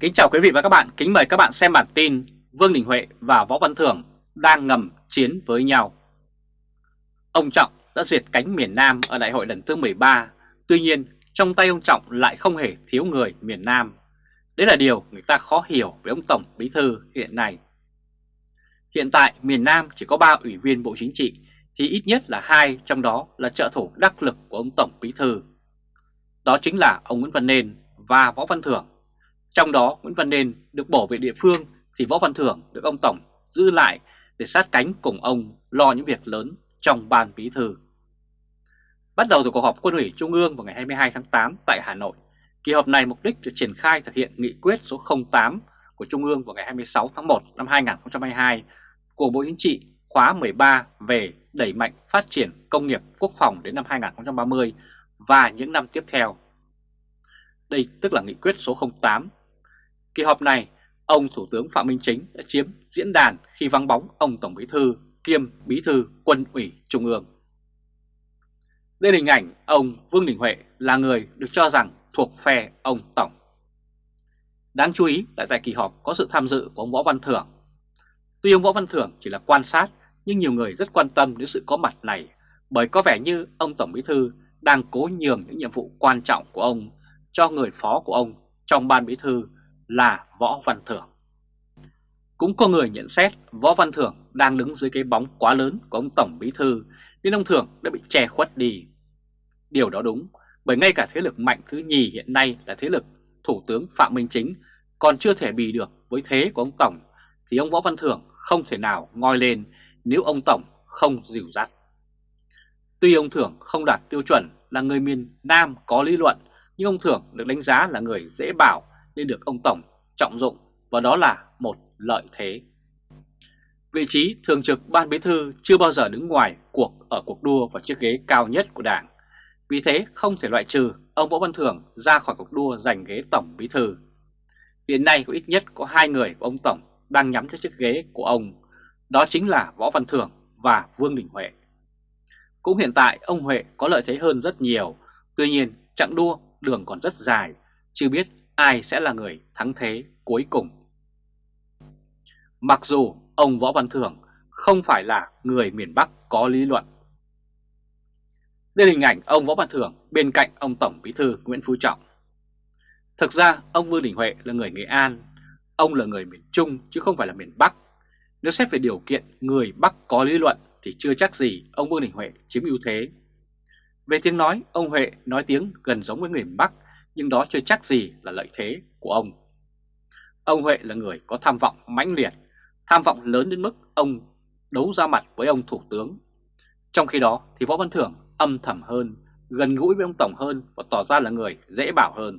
Kính chào quý vị và các bạn, kính mời các bạn xem bản tin Vương Đình Huệ và Võ Văn Thưởng đang ngầm chiến với nhau. Ông Trọng đã diệt cánh miền Nam ở đại hội lần thứ 13, tuy nhiên trong tay ông Trọng lại không hề thiếu người miền Nam. Đấy là điều người ta khó hiểu với ông Tổng Bí Thư hiện nay. Hiện tại miền Nam chỉ có 3 ủy viên Bộ Chính trị thì ít nhất là hai trong đó là trợ thủ đắc lực của ông Tổng Bí Thư. Đó chính là ông Nguyễn Văn Nên và Võ Văn Thưởng. Trong đó Nguyễn Văn Nên được bổ về địa phương thì Võ Văn Thưởng được ông Tổng giữ lại để sát cánh cùng ông lo những việc lớn trong ban bí thư. Bắt đầu từ cuộc họp quân ủy Trung ương vào ngày 22 tháng 8 tại Hà Nội, kỳ họp này mục đích để triển khai thực hiện nghị quyết số 08 của Trung ương vào ngày 26 tháng 1 năm 2022 của Bộ Chính trị khóa 13 về đẩy mạnh phát triển công nghiệp quốc phòng đến năm 2030 và những năm tiếp theo. Đây tức là nghị quyết số 08. Kỳ họp này, ông Thủ tướng Phạm Minh Chính đã chiếm diễn đàn khi vắng bóng ông Tổng Bí Thư kiêm Bí Thư Quân ủy Trung ương. Đây hình ảnh ông Vương Đình Huệ là người được cho rằng thuộc phe ông Tổng. Đáng chú ý là tại kỳ họp có sự tham dự của ông Võ Văn Thưởng. Tuy ông Võ Văn Thưởng chỉ là quan sát nhưng nhiều người rất quan tâm đến sự có mặt này bởi có vẻ như ông Tổng Bí Thư đang cố nhường những nhiệm vụ quan trọng của ông cho người phó của ông trong ban bí thư là Võ Văn Thưởng. Cũng có người nhận xét Võ Văn Thưởng đang đứng dưới cái bóng quá lớn của ông Tổng Bí Thư, nên ông Thưởng đã bị che khuất đi. Điều đó đúng, bởi ngay cả thế lực mạnh thứ nhì hiện nay là thế lực Thủ tướng Phạm Minh Chính còn chưa thể bì được với thế của ông Tổng, thì ông Võ Văn Thưởng không thể nào ngoi lên nếu ông Tổng không dìu dắt. Tuy ông Thưởng không đạt tiêu chuẩn là người miền Nam có lý luận, nhưng ông Thưởng được đánh giá là người dễ bảo nên được ông Tổng trọng dụng và đó là một lợi thế. Vị trí thường trực ban bí thư chưa bao giờ đứng ngoài cuộc ở cuộc đua vào chiếc ghế cao nhất của đảng. Vì thế không thể loại trừ ông Võ Văn Thưởng ra khỏi cuộc đua giành ghế tổng bí thư. Hiện nay có ít nhất có hai người của ông Tổng đang nhắm tới chiếc ghế của ông. Đó chính là Võ Văn Thưởng và Vương Đình Huệ. Cũng hiện tại ông Huệ có lợi thế hơn rất nhiều. Tuy nhiên chặng đua đường còn rất dài, chưa biết ai sẽ là người thắng thế cuối cùng. Mặc dù ông Võ Văn Thưởng không phải là người miền Bắc có lý luận. Đây là hình ảnh ông Võ Văn Thưởng bên cạnh ông Tổng Bí thư Nguyễn Phú Trọng. Thực ra ông Vương Đình Huệ là người Nghệ An, ông là người miền Trung chứ không phải là miền Bắc. Nếu xét về điều kiện người Bắc có lý luận thì chưa chắc gì ông Vương Đình Huệ chiếm ưu thế. Về tiếng nói, ông Huệ nói tiếng gần giống với người Bắc, nhưng đó chưa chắc gì là lợi thế của ông. Ông Huệ là người có tham vọng mãnh liệt, tham vọng lớn đến mức ông đấu ra mặt với ông Thủ tướng. Trong khi đó thì Võ Văn Thưởng âm thầm hơn, gần gũi với ông Tổng hơn và tỏ ra là người dễ bảo hơn.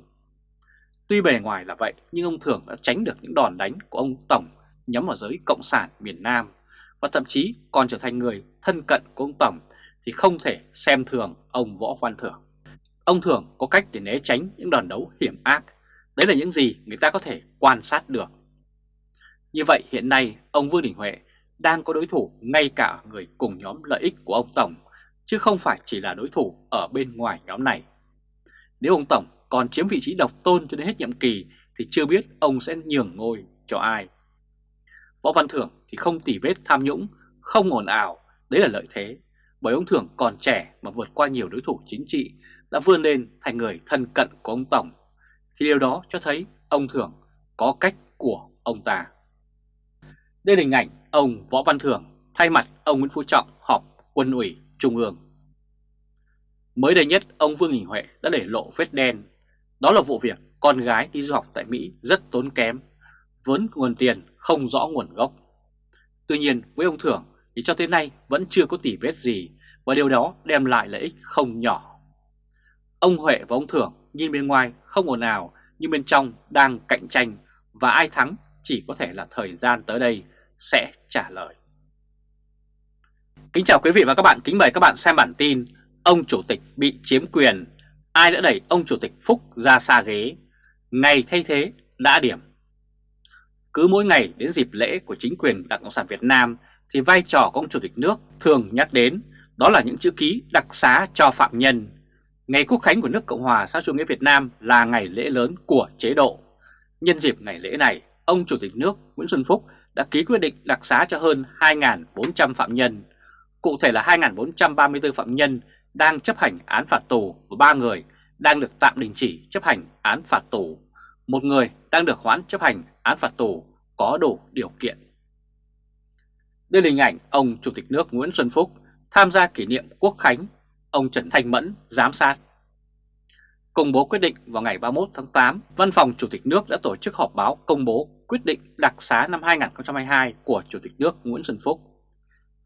Tuy bề ngoài là vậy nhưng ông Thưởng đã tránh được những đòn đánh của ông Tổng nhắm vào giới Cộng sản miền Nam và thậm chí còn trở thành người thân cận của ông Tổng thì không thể xem thường ông Võ Văn Thưởng. Ông Thưởng có cách để né tránh những đòn đấu hiểm ác. Đấy là những gì người ta có thể quan sát được. Như vậy hiện nay ông Vương Đình Huệ đang có đối thủ ngay cả người cùng nhóm lợi ích của ông Tổng, chứ không phải chỉ là đối thủ ở bên ngoài nhóm này. Nếu ông Tổng còn chiếm vị trí độc tôn cho đến hết nhiệm kỳ thì chưa biết ông sẽ nhường ngôi cho ai. Võ Văn Thưởng thì không tỉ vết tham nhũng, không ồn ào, đấy là lợi thế bởi ông Thưởng còn trẻ mà vượt qua nhiều đối thủ chính trị đã vươn lên thành người thân cận của ông Tổng, thì điều đó cho thấy ông Thưởng có cách của ông ta. Đây là hình ảnh ông Võ Văn Thưởng thay mặt ông Nguyễn Phú Trọng họp quân ủy Trung ương. Mới đây nhất, ông Vương Đình Huệ đã để lộ vết đen. Đó là vụ việc con gái đi du học tại Mỹ rất tốn kém, vốn nguồn tiền không rõ nguồn gốc. Tuy nhiên với ông Thưởng thì cho tới nay vẫn chưa có tỉ vết gì và điều đó đem lại lợi ích không nhỏ. Ông Huệ và ông Thưởng nhìn bên ngoài không ồn ào nhưng bên trong đang cạnh tranh và ai thắng chỉ có thể là thời gian tới đây sẽ trả lời. Kính chào quý vị và các bạn, kính mời các bạn xem bản tin Ông Chủ tịch bị chiếm quyền, ai đã đẩy ông Chủ tịch Phúc ra xa ghế, ngày thay thế đã điểm. Cứ mỗi ngày đến dịp lễ của chính quyền Đảng Cộng sản Việt Nam thì vai trò của ông Chủ tịch nước thường nhắc đến đó là những chữ ký đặc xá cho phạm nhân. Ngày Quốc khánh của nước Cộng hòa xã chủ nghĩa Việt Nam là ngày lễ lớn của chế độ. Nhân dịp ngày lễ này, ông Chủ tịch nước Nguyễn Xuân Phúc đã ký quyết định đặc xá cho hơn 2.400 phạm nhân, cụ thể là 2.434 phạm nhân đang chấp hành án phạt tù và 3 người đang được tạm đình chỉ chấp hành án phạt tù, một người đang được hoãn chấp hành án phạt tù có đủ điều kiện. Đây là hình ảnh ông Chủ tịch nước Nguyễn Xuân Phúc tham gia kỷ niệm Quốc Khánh, ông Trần Thanh Mẫn giám sát. Công bố quyết định vào ngày 31 tháng 8, Văn phòng Chủ tịch nước đã tổ chức họp báo công bố quyết định đặc xá năm 2022 của Chủ tịch nước Nguyễn Xuân Phúc.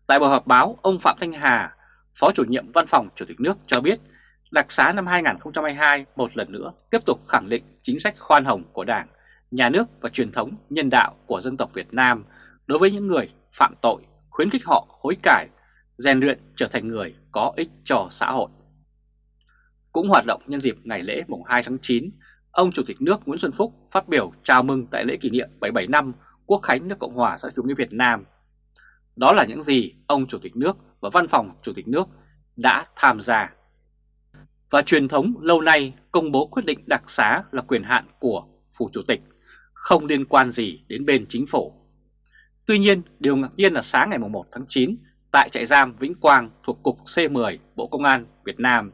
Tại buổi họp báo, ông Phạm Thanh Hà, Phó chủ nhiệm Văn phòng Chủ tịch nước cho biết đặc xá năm 2022 một lần nữa tiếp tục khẳng định chính sách khoan hồng của Đảng, Nhà nước và truyền thống nhân đạo của dân tộc Việt Nam đối với những người phạm tội, khuyến khích họ hối cải, rèn luyện trở thành người có ích cho xã hội. Cũng hoạt động nhân dịp ngày lễ mùng 2 tháng 9, ông Chủ tịch nước Nguyễn Xuân Phúc phát biểu chào mừng tại lễ kỷ niệm 77 năm Quốc khánh nước Cộng hòa xã chủ nghĩa Việt Nam. Đó là những gì ông Chủ tịch nước và Văn phòng Chủ tịch nước đã tham gia. Và truyền thống lâu nay công bố quyết định đặc xá là quyền hạn của Phủ Chủ tịch, không liên quan gì đến bên chính phủ. Tuy nhiên, điều ngạc nhiên là sáng ngày 1 tháng 9, tại trại giam Vĩnh Quang thuộc Cục C10 Bộ Công an Việt Nam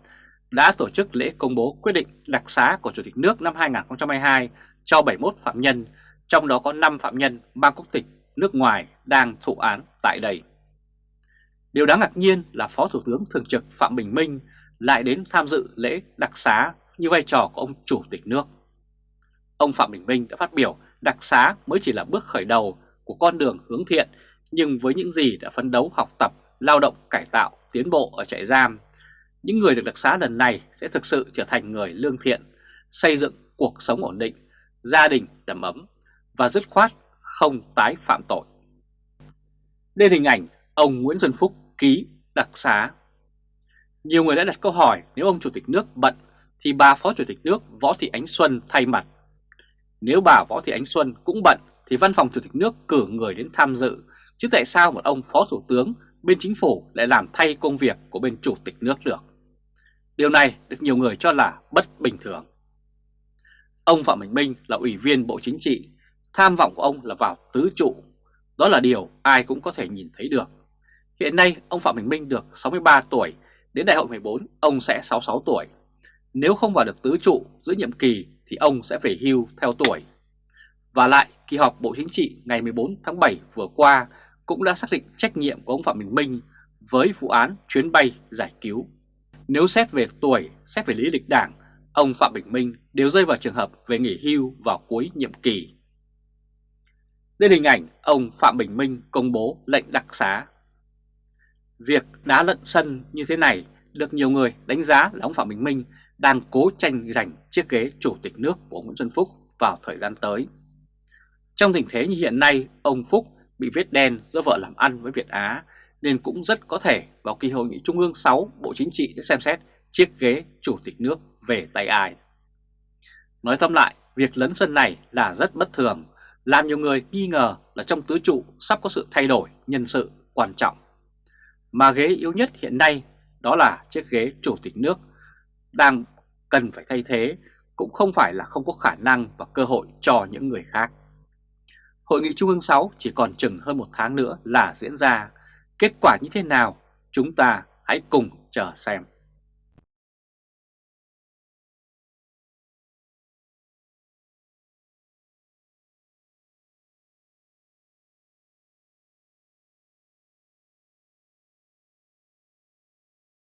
đã tổ chức lễ công bố quyết định đặc xá của Chủ tịch nước năm 2022 cho 71 phạm nhân, trong đó có 5 phạm nhân mang quốc tịch nước ngoài đang thụ án tại đây. Điều đáng ngạc nhiên là Phó Thủ tướng Thường trực Phạm Bình Minh lại đến tham dự lễ đặc xá như vai trò của ông Chủ tịch nước. Ông Phạm Bình Minh đã phát biểu đặc xá mới chỉ là bước khởi đầu của con đường hướng thiện, nhưng với những gì đã phấn đấu học tập, lao động, cải tạo, tiến bộ ở trại giam, những người được đặc xá lần này sẽ thực sự trở thành người lương thiện, xây dựng cuộc sống ổn định, gia đình đầm ấm và dứt khoát không tái phạm tội. Đây là hình ảnh ông Nguyễn Xuân Phúc ký đặc xá. Nhiều người đã đặt câu hỏi nếu ông Chủ tịch nước bận thì bà Phó Chủ tịch nước Võ Thị Ánh Xuân thay mặt. Nếu bà Võ Thị Ánh Xuân cũng bận thì văn phòng Chủ tịch nước cử người đến tham dự, chứ tại sao một ông Phó Thủ tướng bên chính phủ lại làm thay công việc của bên Chủ tịch nước được? Điều này được nhiều người cho là bất bình thường. Ông Phạm Bình Minh là ủy viên Bộ Chính trị, tham vọng của ông là vào tứ trụ. Đó là điều ai cũng có thể nhìn thấy được. Hiện nay ông Phạm Bình Minh được 63 tuổi, đến đại hội 14 ông sẽ 66 tuổi. Nếu không vào được tứ trụ giữa nhiệm kỳ thì ông sẽ phải hưu theo tuổi. Và lại, kỳ họp Bộ Chính trị ngày 14 tháng 7 vừa qua cũng đã xác định trách nhiệm của ông Phạm Bình Minh với vụ án chuyến bay giải cứu. Nếu xét về tuổi, xét về lý lịch đảng, ông Phạm Bình Minh đều rơi vào trường hợp về nghỉ hưu vào cuối nhiệm kỳ. Đây là hình ảnh ông Phạm Bình Minh công bố lệnh đặc xá. Việc đá lận sân như thế này được nhiều người đánh giá là ông Phạm Bình Minh đang cố tranh giành chiếc ghế chủ tịch nước của Nguyễn Xuân Phúc vào thời gian tới. Trong tình thế như hiện nay, ông Phúc bị vết đen do vợ làm ăn với Việt Á nên cũng rất có thể vào kỳ hội nghị Trung ương 6 Bộ Chính trị sẽ xem xét chiếc ghế chủ tịch nước về tay ai. Nói tóm lại, việc lấn sân này là rất bất thường, làm nhiều người nghi ngờ là trong tứ trụ sắp có sự thay đổi nhân sự quan trọng. Mà ghế yếu nhất hiện nay đó là chiếc ghế chủ tịch nước đang cần phải thay thế cũng không phải là không có khả năng và cơ hội cho những người khác. Hội nghị Trung ương 6 chỉ còn chừng hơn một tháng nữa là diễn ra. Kết quả như thế nào? Chúng ta hãy cùng chờ xem.